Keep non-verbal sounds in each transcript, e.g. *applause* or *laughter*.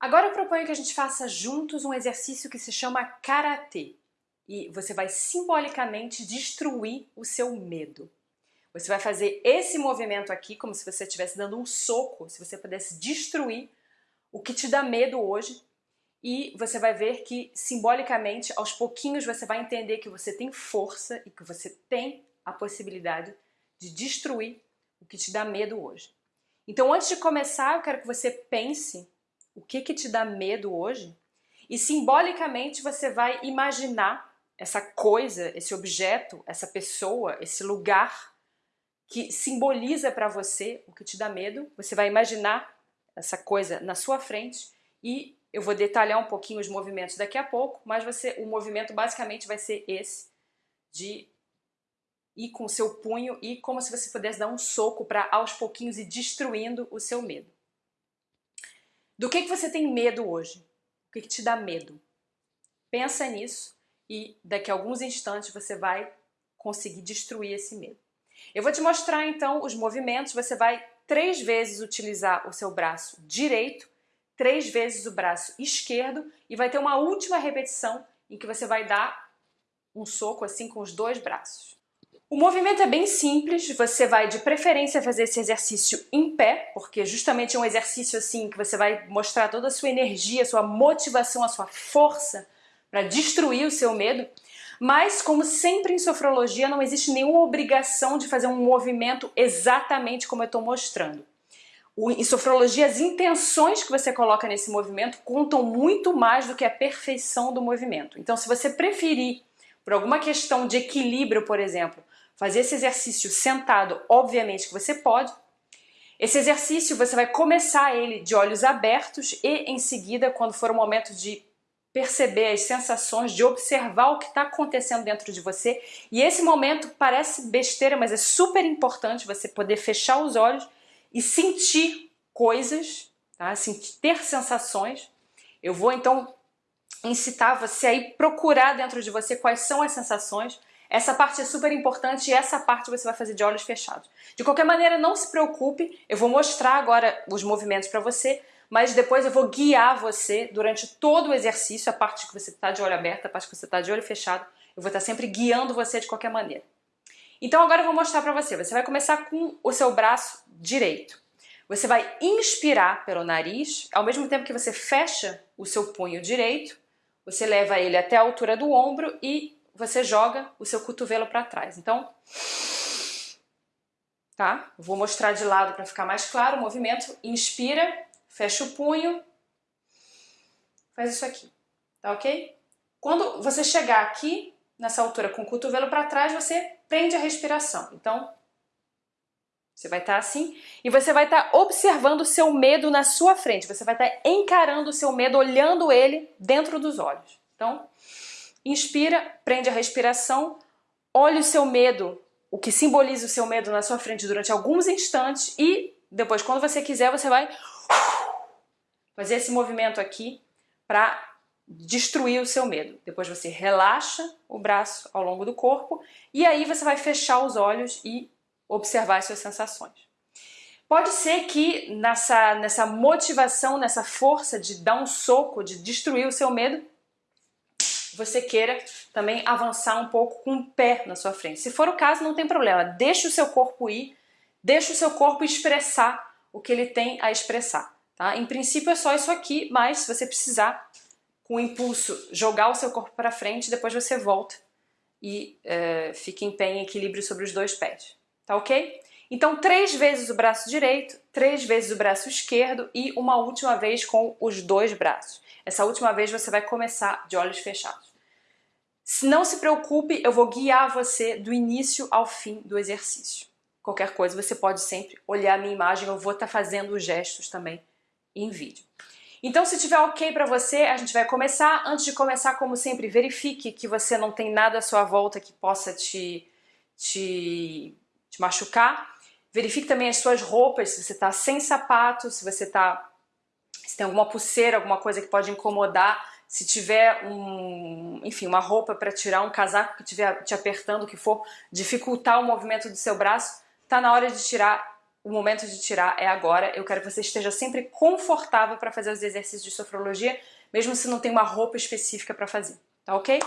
Agora eu proponho que a gente faça juntos um exercício que se chama Karatê. E você vai simbolicamente destruir o seu medo. Você vai fazer esse movimento aqui como se você estivesse dando um soco, se você pudesse destruir o que te dá medo hoje. E você vai ver que simbolicamente, aos pouquinhos, você vai entender que você tem força e que você tem a possibilidade de destruir o que te dá medo hoje. Então antes de começar, eu quero que você pense o que, que te dá medo hoje e simbolicamente você vai imaginar essa coisa, esse objeto, essa pessoa, esse lugar que simboliza para você o que te dá medo. Você vai imaginar essa coisa na sua frente e eu vou detalhar um pouquinho os movimentos daqui a pouco, mas você, o movimento basicamente vai ser esse de ir com o seu punho e como se você pudesse dar um soco para aos pouquinhos ir destruindo o seu medo. Do que, que você tem medo hoje? O que, que te dá medo? Pensa nisso e daqui a alguns instantes você vai conseguir destruir esse medo. Eu vou te mostrar então os movimentos, você vai três vezes utilizar o seu braço direito, três vezes o braço esquerdo e vai ter uma última repetição em que você vai dar um soco assim com os dois braços. O movimento é bem simples, você vai de preferência fazer esse exercício em pé, porque justamente é um exercício assim que você vai mostrar toda a sua energia, a sua motivação, a sua força para destruir o seu medo. Mas, como sempre em sofrologia, não existe nenhuma obrigação de fazer um movimento exatamente como eu estou mostrando. Em sofrologia, as intenções que você coloca nesse movimento contam muito mais do que a perfeição do movimento. Então, se você preferir, por alguma questão de equilíbrio, por exemplo, fazer esse exercício sentado, obviamente que você pode. Esse exercício você vai começar ele de olhos abertos e em seguida, quando for o momento de perceber as sensações, de observar o que está acontecendo dentro de você. E esse momento parece besteira, mas é super importante você poder fechar os olhos e sentir coisas, tá? ter sensações. Eu vou então incitar você a procurar dentro de você quais são as sensações, essa parte é super importante e essa parte você vai fazer de olhos fechados. De qualquer maneira, não se preocupe, eu vou mostrar agora os movimentos para você, mas depois eu vou guiar você durante todo o exercício, a parte que você está de olho aberto, a parte que você está de olho fechado, eu vou estar sempre guiando você de qualquer maneira. Então agora eu vou mostrar para você, você vai começar com o seu braço direito. Você vai inspirar pelo nariz, ao mesmo tempo que você fecha o seu punho direito, você leva ele até a altura do ombro e você joga o seu cotovelo para trás. Então, tá? Vou mostrar de lado para ficar mais claro o movimento. Inspira, fecha o punho, faz isso aqui, tá ok? Quando você chegar aqui, nessa altura, com o cotovelo para trás, você prende a respiração. Então, você vai estar tá assim e você vai estar tá observando o seu medo na sua frente. Você vai estar tá encarando o seu medo, olhando ele dentro dos olhos. Então, Inspira, prende a respiração, olhe o seu medo, o que simboliza o seu medo na sua frente durante alguns instantes e depois, quando você quiser, você vai fazer esse movimento aqui para destruir o seu medo. Depois você relaxa o braço ao longo do corpo e aí você vai fechar os olhos e observar as suas sensações. Pode ser que nessa, nessa motivação, nessa força de dar um soco, de destruir o seu medo, você queira também avançar um pouco com o pé na sua frente. Se for o caso, não tem problema. Deixe o seu corpo ir, deixe o seu corpo expressar o que ele tem a expressar. Tá? Em princípio é só isso aqui, mas se você precisar, com o impulso, jogar o seu corpo para frente, depois você volta e é, fica em pé em equilíbrio sobre os dois pés. Tá ok? Então, três vezes o braço direito, três vezes o braço esquerdo e uma última vez com os dois braços. Essa última vez você vai começar de olhos fechados. Não se preocupe, eu vou guiar você do início ao fim do exercício. Qualquer coisa você pode sempre olhar a minha imagem, eu vou estar tá fazendo os gestos também em vídeo. Então se tiver ok para você, a gente vai começar. Antes de começar, como sempre, verifique que você não tem nada à sua volta que possa te, te, te machucar. Verifique também as suas roupas, se você está sem sapato, se você está se tem alguma pulseira, alguma coisa que pode incomodar, se tiver um, enfim, uma roupa para tirar, um casaco que estiver te apertando, que for dificultar o movimento do seu braço, tá na hora de tirar o momento de tirar é agora. Eu quero que você esteja sempre confortável para fazer os exercícios de sofrologia, mesmo se não tem uma roupa específica para fazer, tá ok?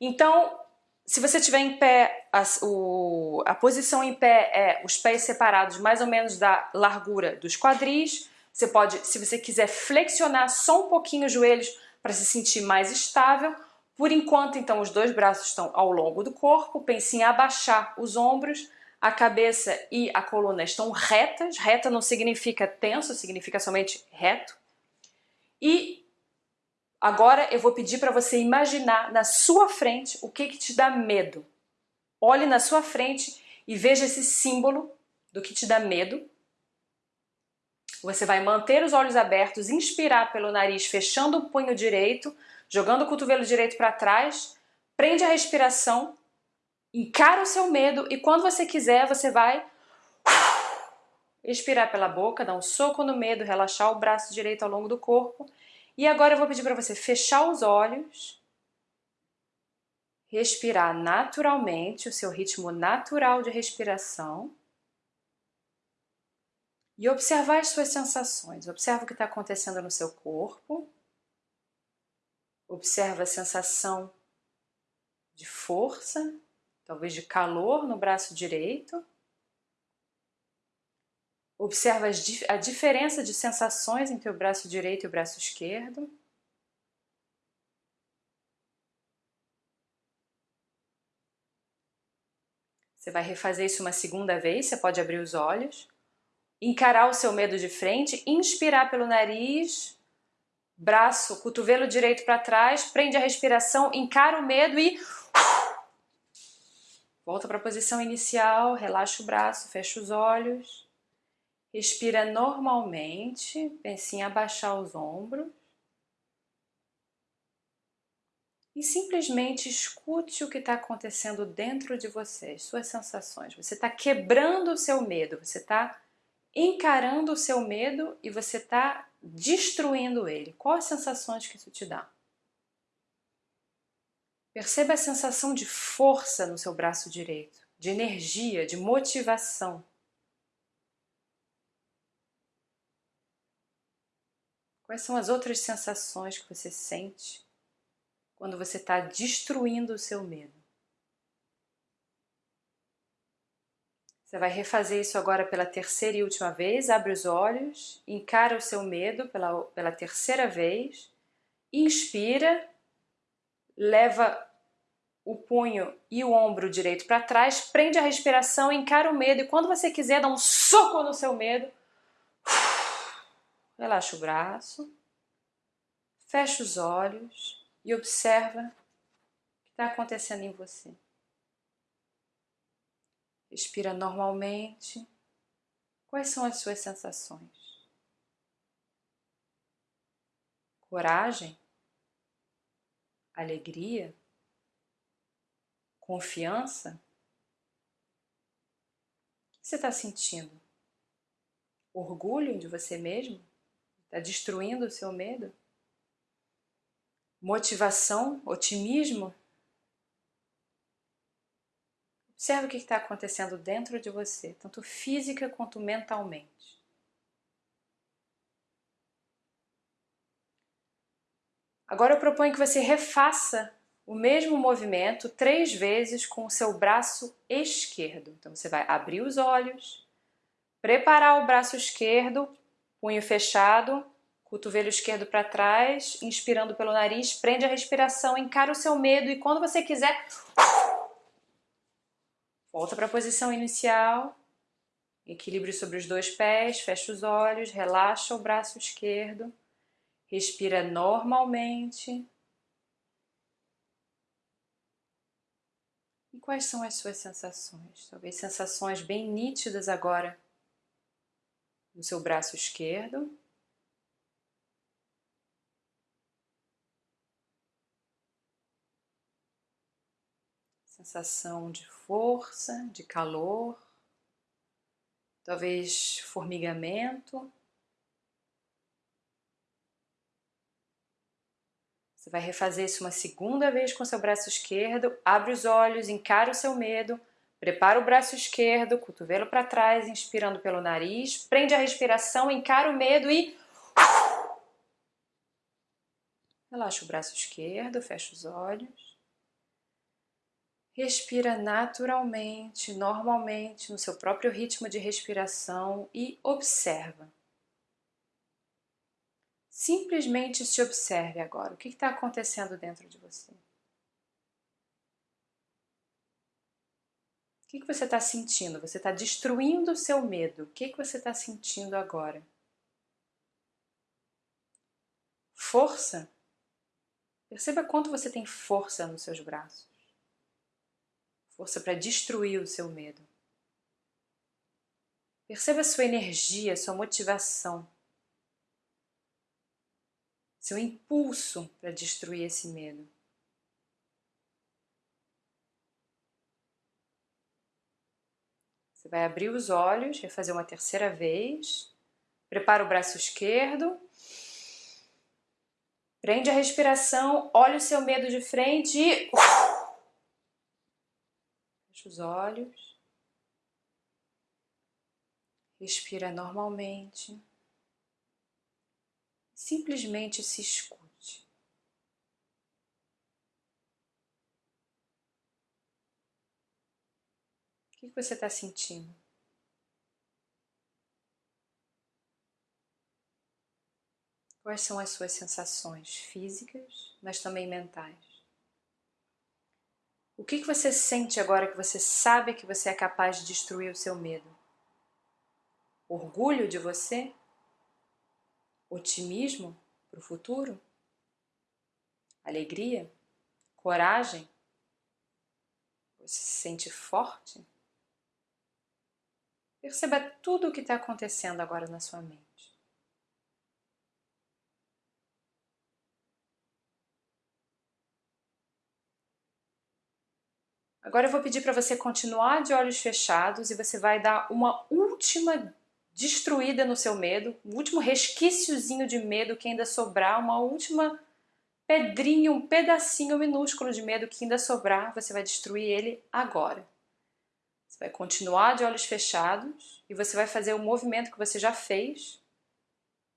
Então, se você estiver em pé, a, o, a posição em pé é os pés separados mais ou menos da largura dos quadris. Você pode, se você quiser, flexionar só um pouquinho os joelhos para se sentir mais estável. Por enquanto, então, os dois braços estão ao longo do corpo. Pense em abaixar os ombros. A cabeça e a coluna estão retas. Reta não significa tenso, significa somente reto. E Agora eu vou pedir para você imaginar na sua frente o que, que te dá medo. Olhe na sua frente e veja esse símbolo do que te dá medo. Você vai manter os olhos abertos, inspirar pelo nariz, fechando o punho direito, jogando o cotovelo direito para trás, prende a respiração, encara o seu medo e quando você quiser você vai expirar pela boca, dar um soco no medo, relaxar o braço direito ao longo do corpo. E agora eu vou pedir para você fechar os olhos, respirar naturalmente, o seu ritmo natural de respiração e observar as suas sensações. Observa o que está acontecendo no seu corpo. Observa a sensação de força, talvez de calor no braço direito. Observa a diferença de sensações entre o braço direito e o braço esquerdo. Você vai refazer isso uma segunda vez, você pode abrir os olhos, encarar o seu medo de frente, inspirar pelo nariz, braço, cotovelo direito para trás, prende a respiração, encara o medo e volta para a posição inicial, relaxa o braço, fecha os olhos. Respira normalmente, pense em abaixar os ombros. E simplesmente escute o que está acontecendo dentro de você, as suas sensações. Você está quebrando o seu medo, você está encarando o seu medo e você está destruindo ele. Quais sensações que isso te dá? Perceba a sensação de força no seu braço direito, de energia, de motivação. Quais são as outras sensações que você sente quando você está destruindo o seu medo? Você vai refazer isso agora pela terceira e última vez. Abre os olhos, encara o seu medo pela, pela terceira vez. Inspira, leva o punho e o ombro direito para trás, prende a respiração, encara o medo e quando você quiser dar um soco no seu medo, *sighs* Relaxa o braço, fecha os olhos e observa o que está acontecendo em você. Respira normalmente. Quais são as suas sensações? Coragem? Alegria? Confiança? O que você está sentindo? Orgulho de você mesmo? Está destruindo o seu medo? Motivação, otimismo? Observe o que está acontecendo dentro de você, tanto física quanto mentalmente. Agora eu proponho que você refaça o mesmo movimento três vezes com o seu braço esquerdo. Então você vai abrir os olhos, preparar o braço esquerdo punho fechado, cotovelo esquerdo para trás, inspirando pelo nariz, prende a respiração, encara o seu medo e quando você quiser, volta para a posição inicial, equilíbrio sobre os dois pés, fecha os olhos, relaxa o braço esquerdo, respira normalmente. E quais são as suas sensações? Talvez sensações bem nítidas agora no seu braço esquerdo. Sensação de força, de calor, talvez formigamento. Você vai refazer isso uma segunda vez com seu braço esquerdo, abre os olhos, encara o seu medo, Prepara o braço esquerdo, cotovelo para trás, inspirando pelo nariz. Prende a respiração, encara o medo e... Relaxa o braço esquerdo, fecha os olhos. Respira naturalmente, normalmente, no seu próprio ritmo de respiração e observa. Simplesmente se observe agora. O que está acontecendo dentro de você? O que, que você está sentindo? Você está destruindo o seu medo. O que, que você está sentindo agora? Força? Perceba quanto você tem força nos seus braços. Força para destruir o seu medo. Perceba sua energia, sua motivação seu impulso para destruir esse medo. Você vai abrir os olhos, vai fazer uma terceira vez. Prepara o braço esquerdo. Prende a respiração, olha o seu medo de frente e... Os olhos. Respira normalmente simplesmente se escute. O que você está sentindo? Quais são as suas sensações físicas, mas também mentais? O que você sente agora que você sabe que você é capaz de destruir o seu medo? Orgulho de você? Otimismo para o futuro? Alegria? Coragem? Você se sente forte? Perceba tudo o que está acontecendo agora na sua mente. Agora eu vou pedir para você continuar de olhos fechados e você vai dar uma última destruída no seu medo, o último resquíciozinho de medo que ainda sobrar, uma última pedrinha, um pedacinho minúsculo de medo que ainda sobrar, você vai destruir ele agora. Você vai continuar de olhos fechados e você vai fazer o movimento que você já fez,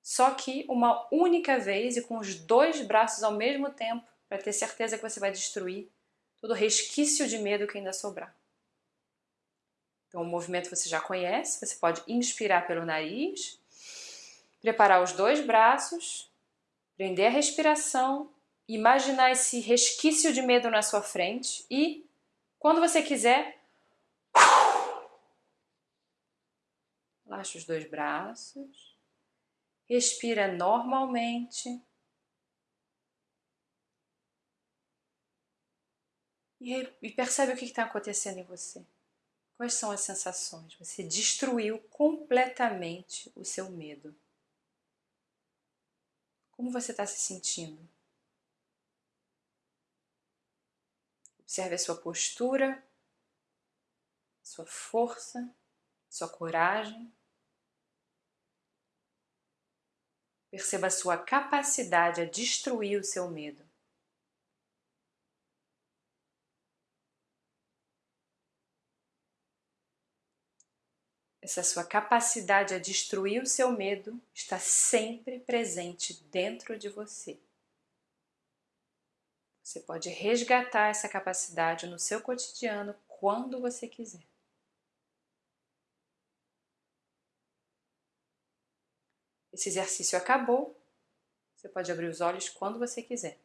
só que uma única vez e com os dois braços ao mesmo tempo, para ter certeza que você vai destruir todo resquício de medo que ainda sobrar. Então, o movimento você já conhece, você pode inspirar pelo nariz, preparar os dois braços, prender a respiração, imaginar esse resquício de medo na sua frente e, quando você quiser, relaxa os dois braços, respira normalmente e percebe o que está acontecendo em você. Quais são as sensações? Você destruiu completamente o seu medo. Como você está se sentindo? Observe a sua postura, sua força, sua coragem. Perceba a sua capacidade a destruir o seu medo. Essa sua capacidade a destruir o seu medo está sempre presente dentro de você. Você pode resgatar essa capacidade no seu cotidiano quando você quiser. Esse exercício acabou. Você pode abrir os olhos quando você quiser.